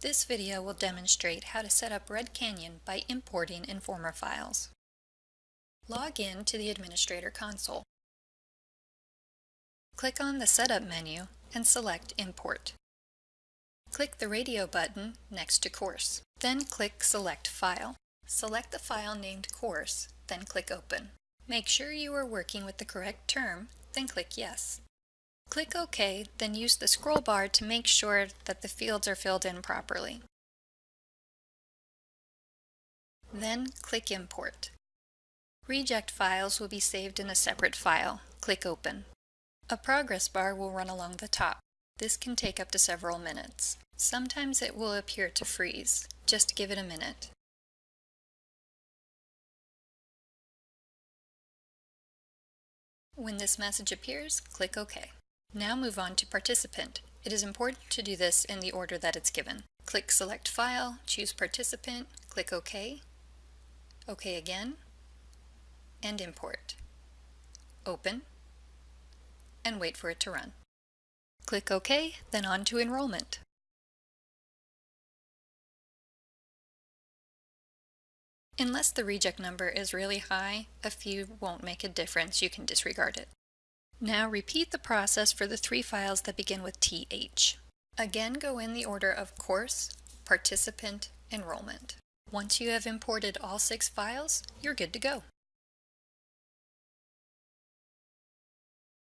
This video will demonstrate how to set up Red Canyon by importing Informer files. Log in to the Administrator console. Click on the Setup menu and select Import. Click the radio button next to Course. Then click Select File. Select the file named Course, then click Open. Make sure you are working with the correct term, then click Yes. Click OK, then use the scroll bar to make sure that the fields are filled in properly. Then click Import. Reject files will be saved in a separate file. Click Open. A progress bar will run along the top. This can take up to several minutes. Sometimes it will appear to freeze. Just give it a minute. When this message appears, click OK. Now move on to Participant. It is important to do this in the order that it's given. Click Select File, choose Participant, click OK, OK again, and Import. Open, and wait for it to run. Click OK, then on to Enrollment. Unless the reject number is really high, a few won't make a difference, you can disregard it. Now repeat the process for the three files that begin with TH. Again go in the order of course, participant, enrollment. Once you have imported all six files, you're good to go.